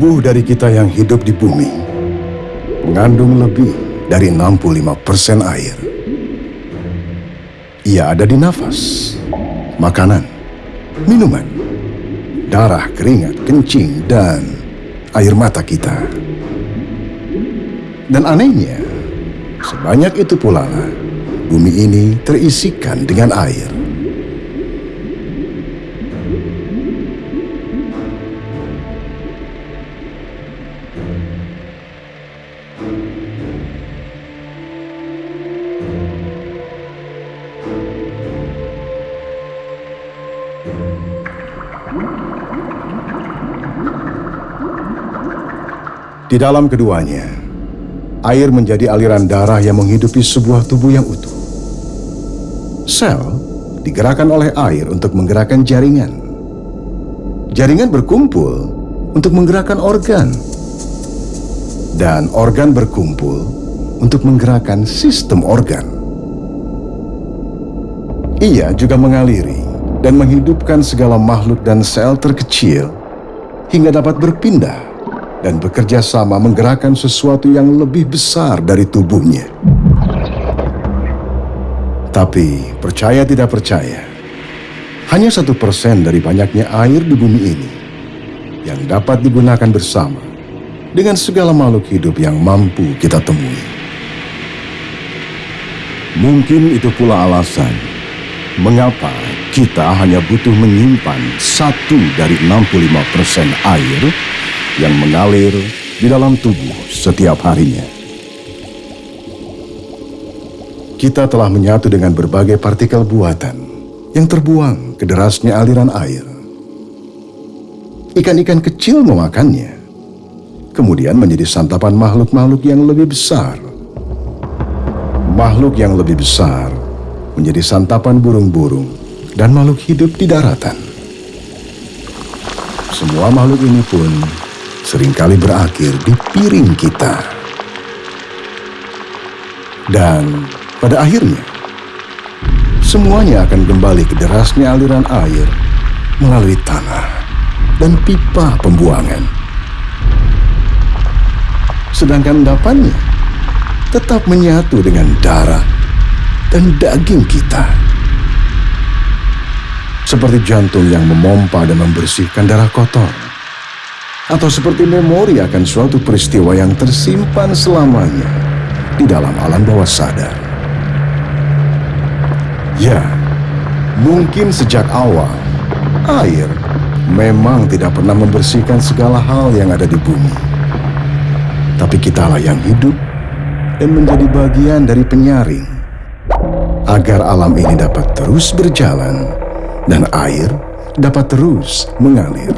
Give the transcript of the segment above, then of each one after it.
tubuh dari kita yang hidup di bumi mengandung lebih dari 65% air. Ia ada di nafas, makanan, minuman, darah, keringat, kencing, dan air mata kita. Dan anehnya, sebanyak itu pula bumi ini terisikan dengan air. Di dalam keduanya, air menjadi aliran darah yang menghidupi sebuah tubuh yang utuh. Sel digerakkan oleh air untuk menggerakkan jaringan. Jaringan berkumpul untuk menggerakkan organ. Dan organ berkumpul untuk menggerakkan sistem organ. Ia juga mengaliri dan menghidupkan segala makhluk dan sel terkecil hingga dapat berpindah dan bekerja sama menggerakkan sesuatu yang lebih besar dari tubuhnya. Tapi percaya tidak percaya, hanya satu persen dari banyaknya air di bumi ini yang dapat digunakan bersama dengan segala makhluk hidup yang mampu kita temui. Mungkin itu pula alasan mengapa kita hanya butuh menyimpan satu dari 65 persen air yang mengalir di dalam tubuh setiap harinya. Kita telah menyatu dengan berbagai partikel buatan yang terbuang ke derasnya aliran air. Ikan-ikan kecil memakannya, kemudian menjadi santapan makhluk-makhluk yang lebih besar. Makhluk yang lebih besar menjadi santapan burung-burung dan makhluk hidup di daratan. Semua makhluk ini pun sering kali berakhir di piring kita. Dan pada akhirnya, semuanya akan kembali ke derasnya aliran air melalui tanah dan pipa pembuangan. Sedangkan endapannya tetap menyatu dengan darah dan daging kita. Seperti jantung yang memompa dan membersihkan darah kotor atau seperti memori akan suatu peristiwa yang tersimpan selamanya di dalam alam bawah sadar. Ya, mungkin sejak awal air memang tidak pernah membersihkan segala hal yang ada di bumi. Tapi kitalah yang hidup dan menjadi bagian dari penyaring agar alam ini dapat terus berjalan dan air dapat terus mengalir.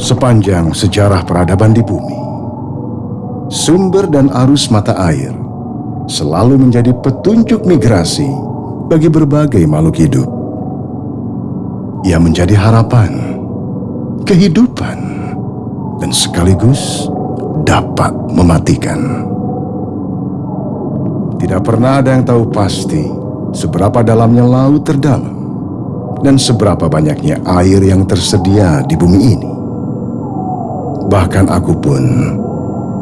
Sepanjang sejarah peradaban di bumi, sumber dan arus mata air selalu menjadi petunjuk migrasi bagi berbagai makhluk hidup. Ia menjadi harapan, kehidupan, dan sekaligus dapat mematikan. Tidak pernah ada yang tahu pasti seberapa dalamnya laut terdalam dan seberapa banyaknya air yang tersedia di bumi ini. Bahkan aku pun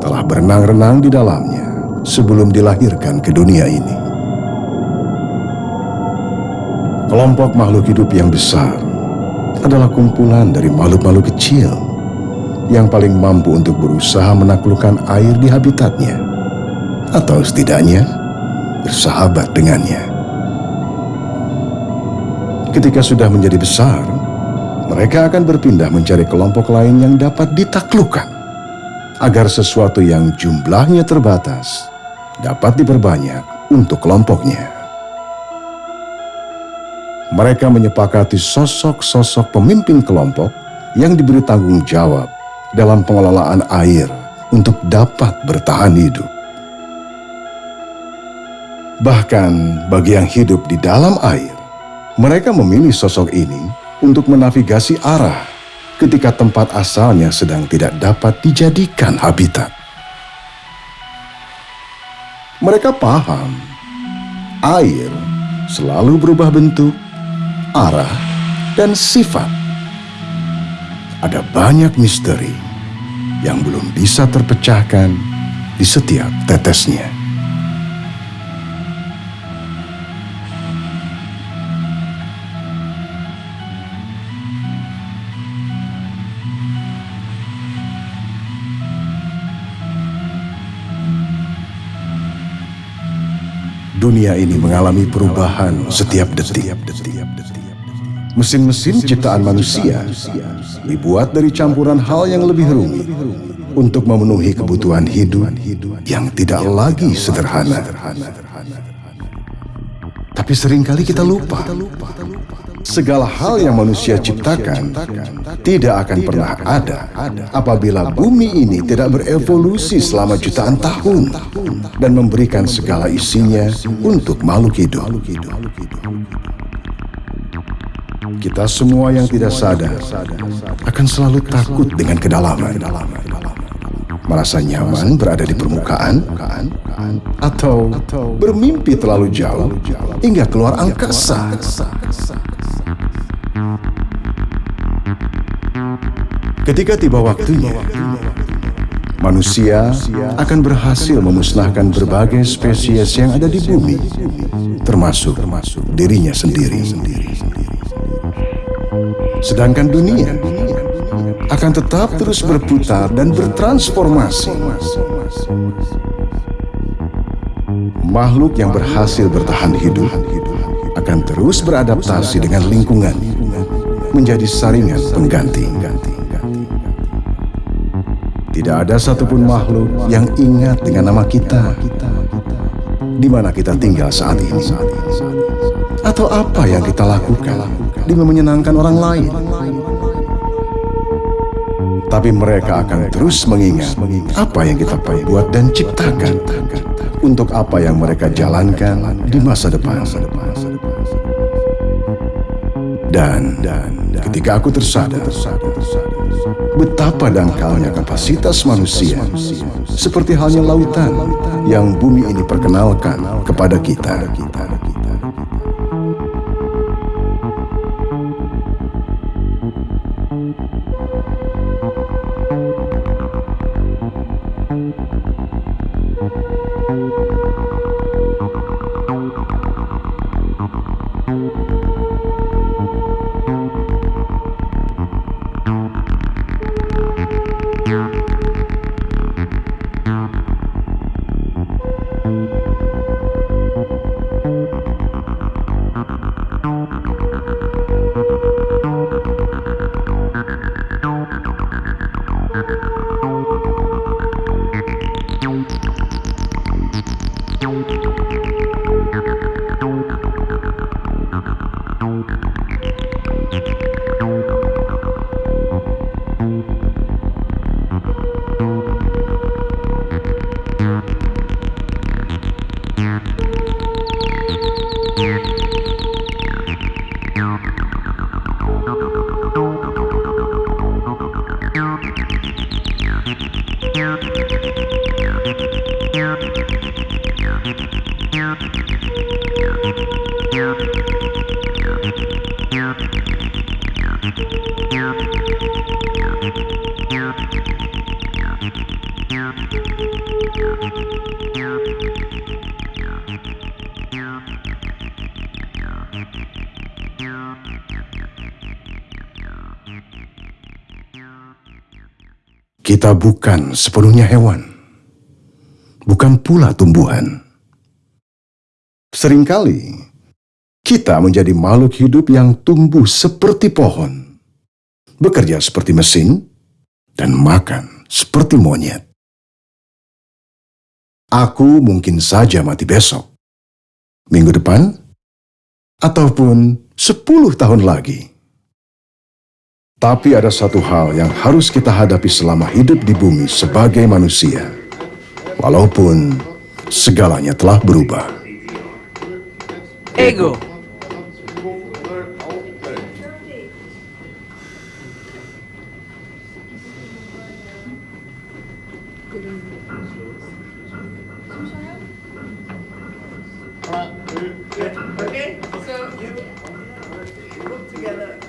telah berenang-renang di dalamnya sebelum dilahirkan ke dunia ini. Kelompok makhluk hidup yang besar adalah kumpulan dari makhluk-makhluk kecil yang paling mampu untuk berusaha menaklukkan air di habitatnya, atau setidaknya bersahabat dengannya. Ketika sudah menjadi besar, mereka akan berpindah mencari kelompok lain yang dapat ditaklukkan, agar sesuatu yang jumlahnya terbatas dapat diperbanyak untuk kelompoknya. Mereka menyepakati sosok-sosok pemimpin kelompok yang diberi tanggung jawab dalam pengelolaan air untuk dapat bertahan hidup. Bahkan bagi yang hidup di dalam air, mereka memilih sosok ini untuk menavigasi arah ketika tempat asalnya sedang tidak dapat dijadikan habitat. Mereka paham, air selalu berubah bentuk, arah, dan sifat ada banyak misteri yang belum bisa terpecahkan di setiap tetesnya. Dunia ini mengalami perubahan setiap detik. Mesin-mesin ciptaan manusia dibuat dari campuran hal yang lebih rumit untuk memenuhi kebutuhan hidup yang tidak lagi sederhana. Tapi sering kali kita lupa, segala hal yang manusia ciptakan tidak akan pernah ada apabila bumi ini tidak berevolusi selama jutaan tahun dan memberikan segala isinya untuk makhluk hidup. Kita semua yang tidak sadar akan selalu takut dengan kedalaman. Merasa nyaman berada di permukaan atau bermimpi terlalu jauh hingga keluar angkasa. Ketika tiba waktunya, manusia akan berhasil memusnahkan berbagai spesies yang ada di bumi, termasuk dirinya sendiri. Sedangkan dunia akan tetap terus berputar dan bertransformasi. Makhluk yang berhasil bertahan hidup akan terus beradaptasi dengan lingkungan menjadi saringan pengganti. Tidak ada satupun makhluk yang ingat dengan nama kita di mana kita tinggal saat ini atau apa yang kita lakukan demi menyenangkan orang lain. Tapi mereka akan terus mengingat apa yang kita perbuat dan ciptakan untuk apa yang mereka jalankan di masa depan. Dan, ketika aku tersadar betapa dangkalnya kapasitas manusia seperti halnya lautan yang bumi ini perkenalkan kepada kita. Yeah. Kita bukan sepenuhnya hewan, bukan pula tumbuhan. Seringkali kita menjadi makhluk hidup yang tumbuh seperti pohon, bekerja seperti mesin, dan makan seperti monyet. Aku mungkin saja mati besok, minggu depan, ataupun sepuluh tahun lagi. Tapi ada satu hal yang harus kita hadapi selama hidup di bumi sebagai manusia, walaupun segalanya telah berubah. Ego. Okay, so you look together.